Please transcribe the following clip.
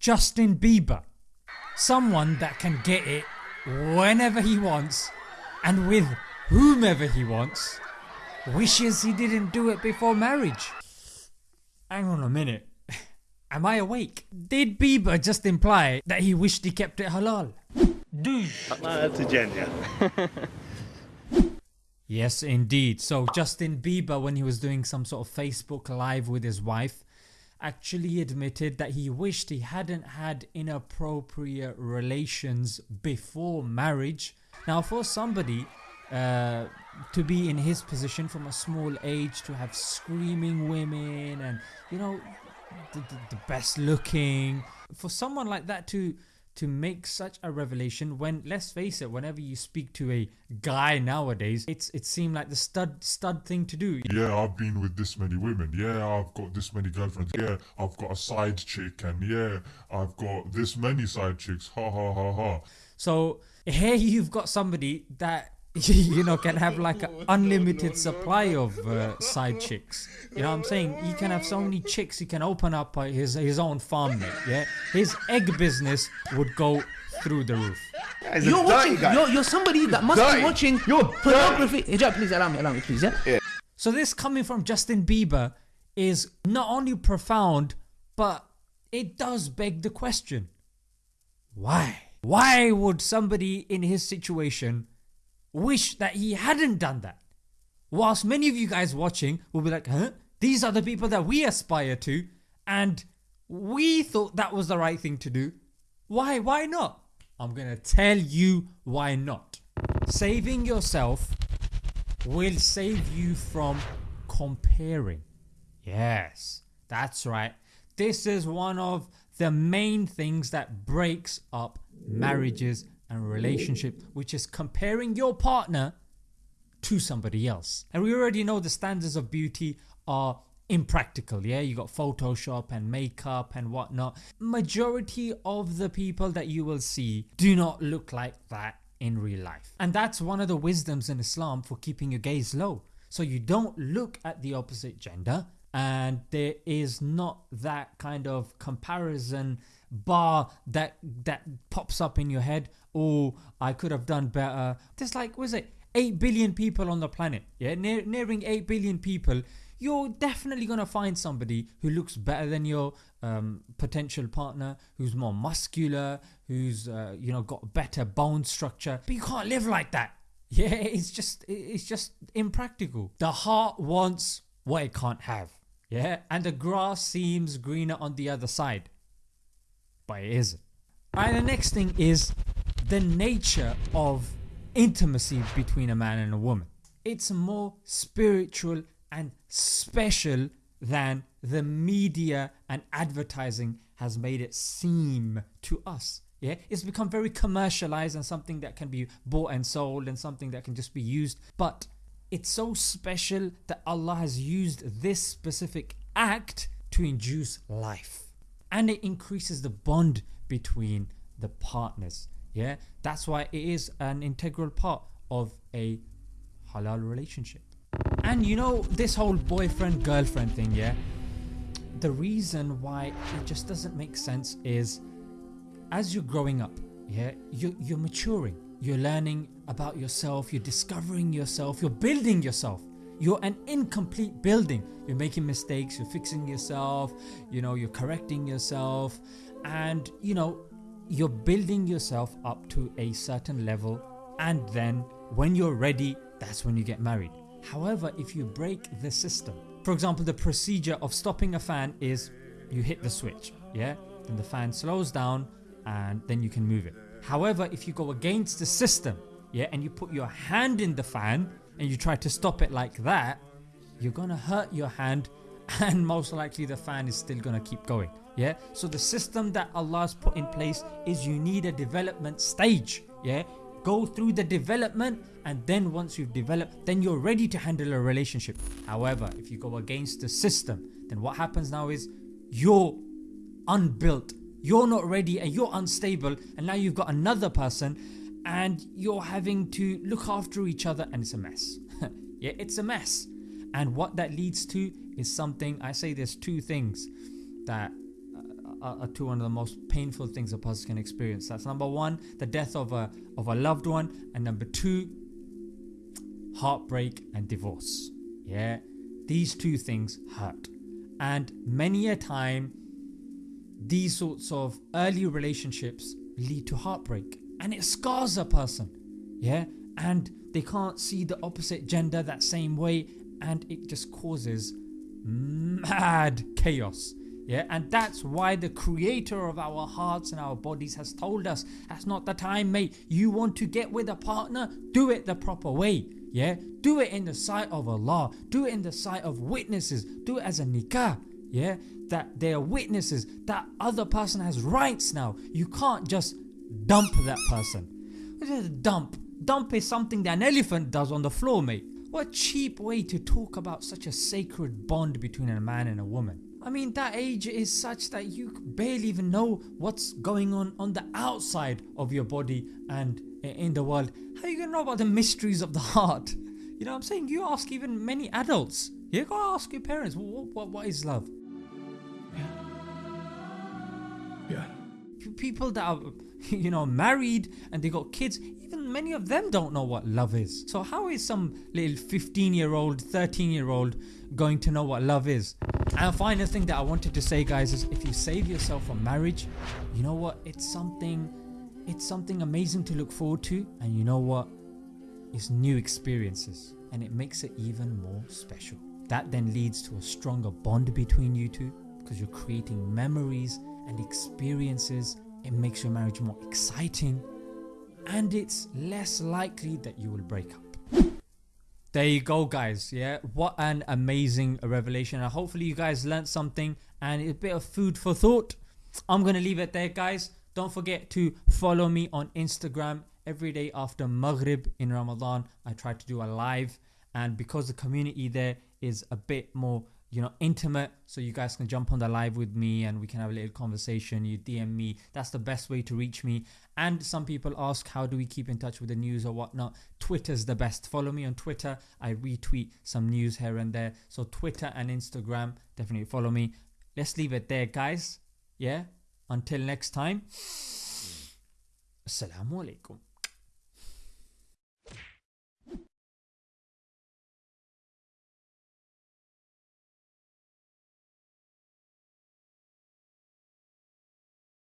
Justin Bieber. Someone that can get it whenever he wants and with whomever he wants wishes he didn't do it before marriage. Hang on a minute. Am I awake? Did Bieber just imply that he wished he kept it halal? That's a genius. Yes indeed. So Justin Bieber when he was doing some sort of Facebook live with his wife actually admitted that he wished he hadn't had inappropriate relations before marriage. Now for somebody uh, to be in his position from a small age to have screaming women and you know the, the, the best looking for someone like that to to make such a revelation when let's face it whenever you speak to a guy nowadays it's it seemed like the stud stud thing to do Yeah, I've been with this many women. Yeah, I've got this many girlfriends. Yeah, I've got a side chick, and yeah, I've got this many side chicks. Ha ha ha ha. so here you've got somebody that you know can have like an unlimited supply of uh, side chicks you know what I'm saying he can have so many chicks he can open up uh, his his own farm mate yeah his egg business would go through the roof He's You're watching. You're, you're somebody that must Dirty. be watching You're pornography. Hijab, please allow me. Allow me, please. yeah? Yeah. So this coming from Justin Bieber is not only profound but it does beg the question why? Why would somebody in his situation wish that he hadn't done that? Whilst many of you guys watching will be like huh? These are the people that we aspire to and we thought that was the right thing to do. Why? Why not? I'm gonna tell you why not. Saving yourself will save you from comparing. Yes, that's right. This is one of the main things that breaks up marriages and relationships, which is comparing your partner to somebody else. And we already know the standards of beauty are impractical yeah? You got photoshop and makeup and whatnot. Majority of the people that you will see do not look like that in real life. And that's one of the wisdoms in Islam for keeping your gaze low. So you don't look at the opposite gender and there is not that kind of comparison bar that that pops up in your head oh I could have done better. There's like was it? 8 billion people on the planet. Yeah near, nearing 8 billion people. You're definitely gonna find somebody who looks better than your um, potential partner who's more muscular who's uh, you know got better bone structure. But you can't live like that. Yeah it's just it's just impractical. The heart wants what it can't have. Yeah and the grass seems greener on the other side it isn't. Alright the next thing is the nature of intimacy between a man and a woman. It's more spiritual and special than the media and advertising has made it seem to us. Yeah, it's become very commercialized and something that can be bought and sold and something that can just be used. But it's so special that Allah has used this specific act to induce life and it increases the bond between the partners yeah? That's why it is an integral part of a halal relationship. And you know this whole boyfriend girlfriend thing yeah? The reason why it just doesn't make sense is as you're growing up yeah you're, you're maturing. You're learning about yourself you're discovering yourself you're building yourself you're an incomplete building. You're making mistakes you're fixing yourself you know you're correcting yourself and you know you're building yourself up to a certain level and then when you're ready that's when you get married. However if you break the system for example the procedure of stopping a fan is you hit the switch yeah? Then the fan slows down and then you can move it. However if you go against the system yeah and you put your hand in the fan and you try to stop it like that you're gonna hurt your hand and most likely the fan is still gonna keep going yeah? So the system that Allah's put in place is you need a development stage yeah? Go through the development and then once you've developed then you're ready to handle a relationship. However if you go against the system then what happens now is you're unbuilt. You're not ready and you're unstable and now you've got another person and you're having to look after each other and it's a mess yeah it's a mess and what that leads to is something I say there's two things that uh, are, are two one of the most painful things a person can experience. That's number one, the death of a of a loved one, and number two, heartbreak and divorce. Yeah, these two things hurt, and many a time, these sorts of early relationships lead to heartbreak, and it scars a person. Yeah, and they can't see the opposite gender that same way, and it just causes mad chaos. Yeah, and that's why the creator of our hearts and our bodies has told us that's not the time, mate. You want to get with a partner, do it the proper way. Yeah, do it in the sight of Allah, do it in the sight of witnesses, do it as a nikah. Yeah, that they are witnesses, that other person has rights now. You can't just dump that person. What is a dump? Dump is something that an elephant does on the floor, mate. What a cheap way to talk about such a sacred bond between a man and a woman. I mean, that age is such that you barely even know what's going on on the outside of your body and in the world. How are you gonna know about the mysteries of the heart? You know what I'm saying? You ask even many adults. You gotta ask your parents, what, what, what is love? Yeah. People that are, you know, married and they got kids, even many of them don't know what love is. So how is some little 15 year old, 13 year old going to know what love is? And the final thing that I wanted to say guys is if you save yourself from marriage, you know what? It's something it's something amazing to look forward to and you know what? It's new experiences and it makes it even more special. That then leads to a stronger bond between you two because you're creating memories and experiences. It makes your marriage more exciting and it's less likely that you will break up. There you go guys, yeah, what an amazing revelation and hopefully you guys learned something and a bit of food for thought. I'm gonna leave it there guys. Don't forget to follow me on Instagram every day after Maghrib in Ramadan. I try to do a live and because the community there is a bit more you know intimate so you guys can jump on the live with me and we can have a little conversation you dm me. That's the best way to reach me. And some people ask how do we keep in touch with the news or whatnot? Twitter's the best. Follow me on twitter. I retweet some news here and there. So twitter and instagram definitely follow me. Let's leave it there guys. Yeah? Until next time. Assalamu alaikum